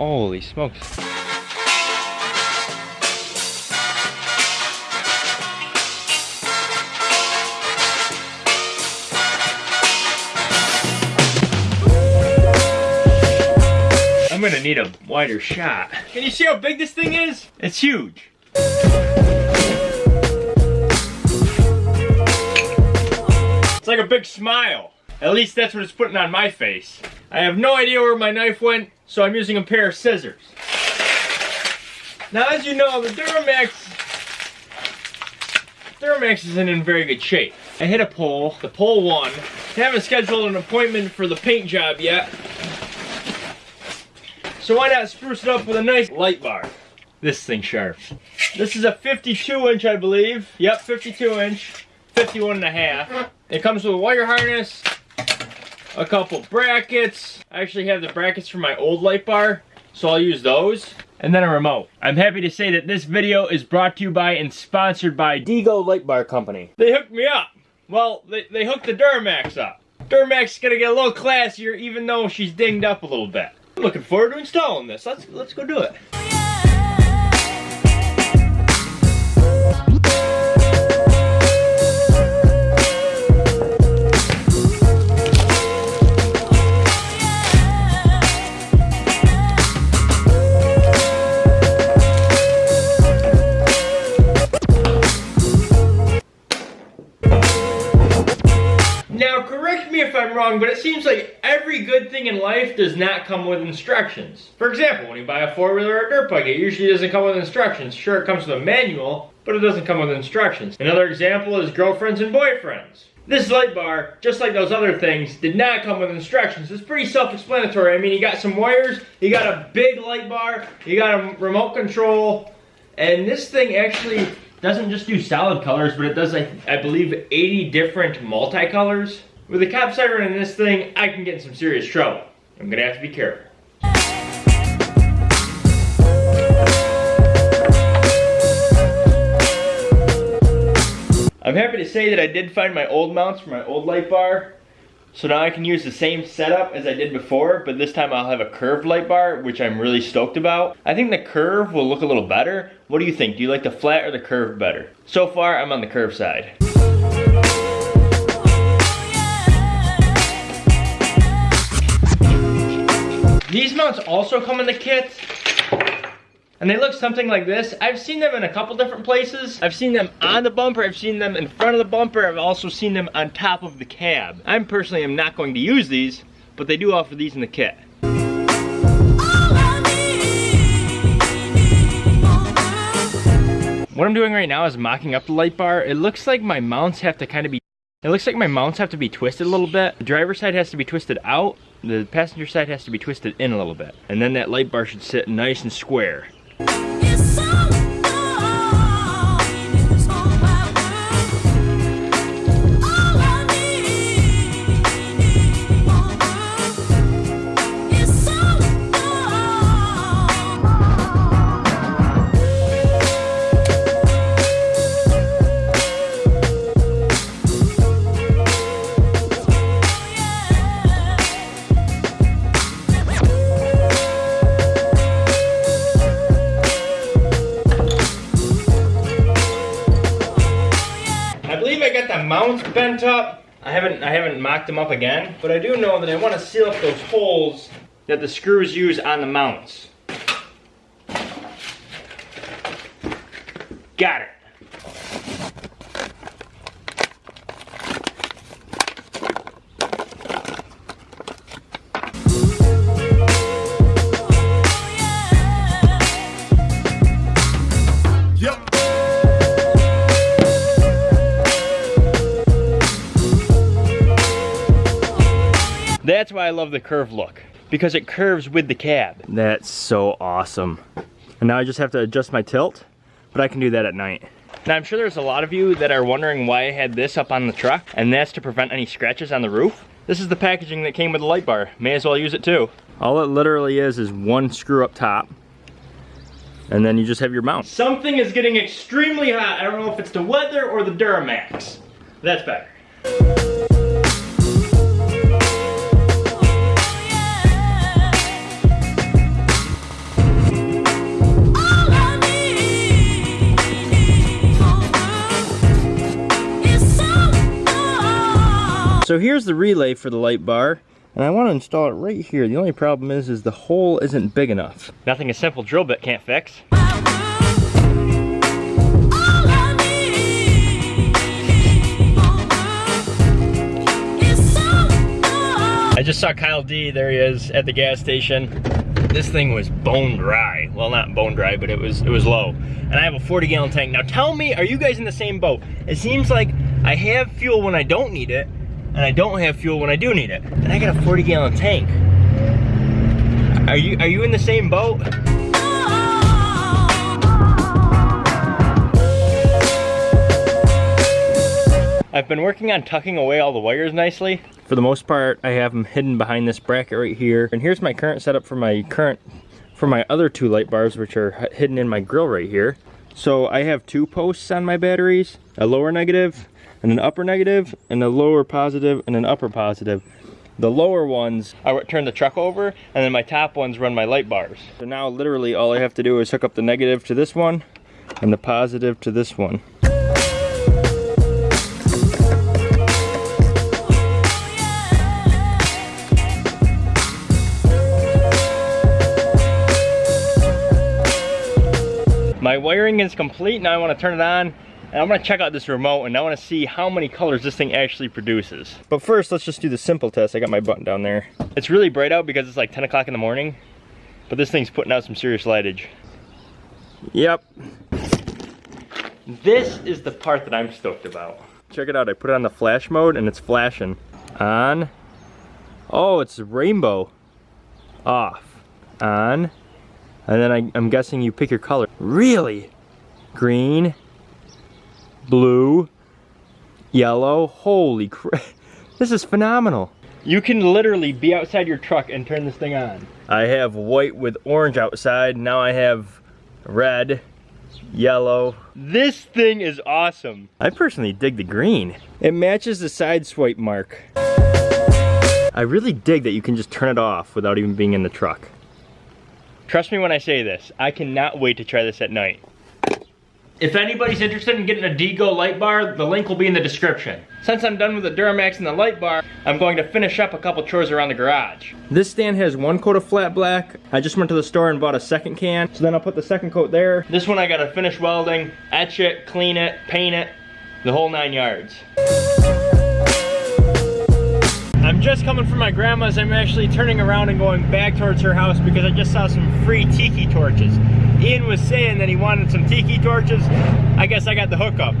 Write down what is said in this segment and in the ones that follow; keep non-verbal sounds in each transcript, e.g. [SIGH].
Holy smokes. I'm gonna need a wider shot. Can you see how big this thing is? It's huge. It's like a big smile. At least that's what it's putting on my face. I have no idea where my knife went, so I'm using a pair of scissors. Now, as you know, the Duramax, Duramax isn't in very good shape. I hit a pole, the pole won. I haven't scheduled an appointment for the paint job yet, so why not spruce it up with a nice light bar? This thing sharp. This is a 52 inch, I believe. Yep, 52 inch, 51 and a half. It comes with a wire harness, a couple brackets. I actually have the brackets for my old light bar, so I'll use those. And then a remote. I'm happy to say that this video is brought to you by and sponsored by Dego Light Bar Company. They hooked me up. Well, they, they hooked the Duramax up. Duramax is gonna get a little classier even though she's dinged up a little bit. I'm looking forward to installing this. Let's let's go do it. Wrong, but it seems like every good thing in life does not come with instructions. For example, when you buy a four-wheeler or a dirt bike, it usually doesn't come with instructions. Sure, it comes with a manual, but it doesn't come with instructions. Another example is girlfriends and boyfriends. This light bar, just like those other things, did not come with instructions. It's pretty self-explanatory. I mean, you got some wires, you got a big light bar, you got a remote control, and this thing actually doesn't just do solid colors, but it does, I, I believe, 80 different multicolors. With a cap siren in this thing, I can get in some serious trouble. I'm gonna have to be careful. I'm happy to say that I did find my old mounts for my old light bar. So now I can use the same setup as I did before, but this time I'll have a curved light bar, which I'm really stoked about. I think the curve will look a little better. What do you think? Do you like the flat or the curve better? So far, I'm on the curve side. These mounts also come in the kit. And they look something like this. I've seen them in a couple different places. I've seen them on the bumper, I've seen them in front of the bumper, I've also seen them on top of the cab. I'm personally am not going to use these, but they do offer these in the kit. What I'm doing right now is mocking up the light bar. It looks like my mounts have to kind of be it looks like my mounts have to be twisted a little bit. The driver's side has to be twisted out. The passenger side has to be twisted in a little bit. And then that light bar should sit nice and square. Believe I got the mounts bent up. I haven't I haven't mocked them up again, but I do know that I want to seal up those holes that the screws use on the mounts. Got it. That's why I love the curve look. Because it curves with the cab. That's so awesome. And now I just have to adjust my tilt, but I can do that at night. Now I'm sure there's a lot of you that are wondering why I had this up on the truck, and that's to prevent any scratches on the roof. This is the packaging that came with the light bar. May as well use it too. All it literally is is one screw up top, and then you just have your mount. Something is getting extremely hot. I don't know if it's the weather or the Duramax. That's better. So here's the relay for the light bar. And I want to install it right here. The only problem is, is the hole isn't big enough. Nothing a simple drill bit can't fix. I just saw Kyle D, there he is, at the gas station. This thing was bone dry. Well, not bone dry, but it was it was low. And I have a 40 gallon tank. Now tell me, are you guys in the same boat? It seems like I have fuel when I don't need it, and I don't have fuel when I do need it. And I got a 40 gallon tank. Are you are you in the same boat? I've been working on tucking away all the wires nicely. For the most part, I have them hidden behind this bracket right here. And here's my current setup for my current, for my other two light bars, which are hidden in my grill right here. So I have two posts on my batteries, a lower negative and an upper negative, and a lower positive and an upper positive. The lower ones, I turn the truck over, and then my top ones run my light bars. So now literally all I have to do is hook up the negative to this one, and the positive to this one. My wiring is complete, now I wanna turn it on and I'm gonna check out this remote and I wanna see how many colors this thing actually produces. But first, let's just do the simple test. I got my button down there. It's really bright out because it's like 10 o'clock in the morning, but this thing's putting out some serious lightage. Yep. This is the part that I'm stoked about. Check it out, I put it on the flash mode and it's flashing. On. Oh, it's rainbow. Off. On. And then I, I'm guessing you pick your color. Really? Green, blue, yellow. Holy crap. [LAUGHS] This is phenomenal. You can literally be outside your truck and turn this thing on. I have white with orange outside. Now I have red, yellow. This thing is awesome. I personally dig the green. It matches the side swipe mark. I really dig that you can just turn it off without even being in the truck. Trust me when I say this, I cannot wait to try this at night. If anybody's interested in getting a Dego light bar, the link will be in the description. Since I'm done with the Duramax and the light bar, I'm going to finish up a couple chores around the garage. This stand has one coat of flat black. I just went to the store and bought a second can, so then I'll put the second coat there. This one I gotta finish welding, etch it, clean it, paint it, the whole nine yards. I'm just coming from my grandma's. I'm actually turning around and going back towards her house because I just saw some free tiki torches. Ian was saying that he wanted some tiki torches. I guess I got the hookup.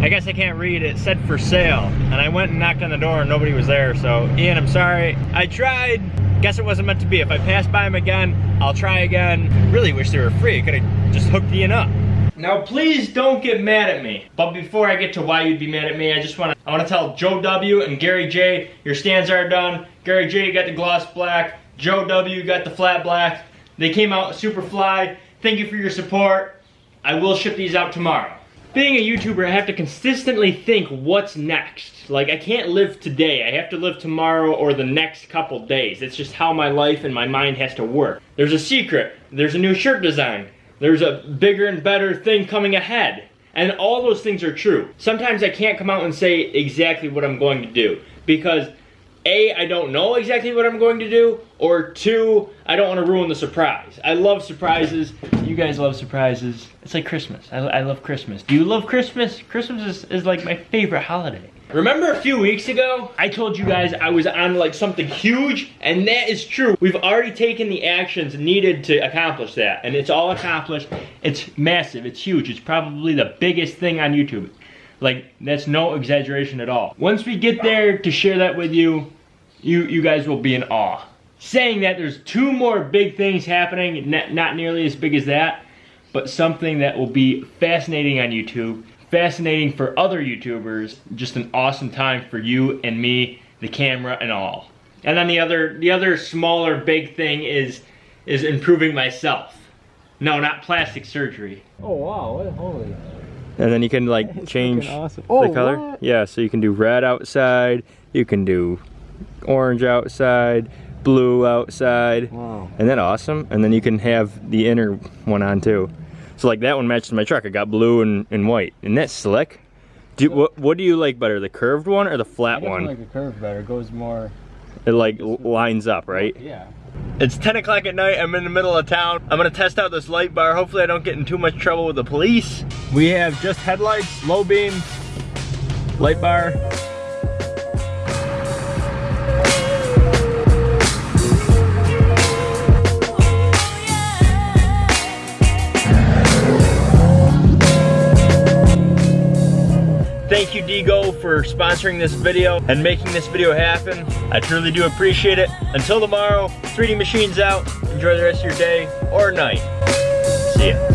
I guess I can't read it. said for sale. And I went and knocked on the door and nobody was there. So Ian, I'm sorry. I tried. Guess it wasn't meant to be. If I pass by him again, I'll try again. Really wish they were free. Could have just hooked Ian up. Now please don't get mad at me. But before I get to why you'd be mad at me, I just wanna I wanna tell Joe W and Gary J, your stands are done. Gary J got the gloss black, Joe W got the flat black. They came out super fly. Thank you for your support. I will ship these out tomorrow. Being a YouTuber, I have to consistently think what's next. Like, I can't live today. I have to live tomorrow or the next couple days. It's just how my life and my mind has to work. There's a secret. There's a new shirt design. There's a bigger and better thing coming ahead. And all those things are true. Sometimes I can't come out and say exactly what I'm going to do because A, I don't know exactly what I'm going to do, or two, I don't want to ruin the surprise. I love surprises. You guys love surprises. It's like Christmas. I, I love Christmas. Do you love Christmas? Christmas is, is like my favorite holiday. Remember a few weeks ago, I told you guys I was on like something huge, and that is true. We've already taken the actions needed to accomplish that, and it's all accomplished. It's massive, it's huge. It's probably the biggest thing on YouTube. Like, that's no exaggeration at all. Once we get there to share that with you, you, you guys will be in awe. Saying that there's two more big things happening, not nearly as big as that, but something that will be fascinating on YouTube fascinating for other YouTubers, just an awesome time for you and me, the camera and all. And then the other, the other smaller big thing is, is improving myself. No, not plastic surgery. Oh wow, holy. And then you can like change awesome. oh, the color. What? Yeah, so you can do red outside, you can do orange outside, blue outside. Wow. And then awesome. And then you can have the inner one on too. So like that one matches my truck. I got blue and, and white. And that's slick. Do, what, what do you like better, the curved one or the flat one? like the curved better. It goes more. It like lines up, right? Yeah. It's 10 o'clock at night. I'm in the middle of town. I'm gonna test out this light bar. Hopefully I don't get in too much trouble with the police. We have just headlights, low beam, light bar. Thank you Digo for sponsoring this video and making this video happen. I truly do appreciate it. Until tomorrow, 3D Machines out. Enjoy the rest of your day or night. See ya.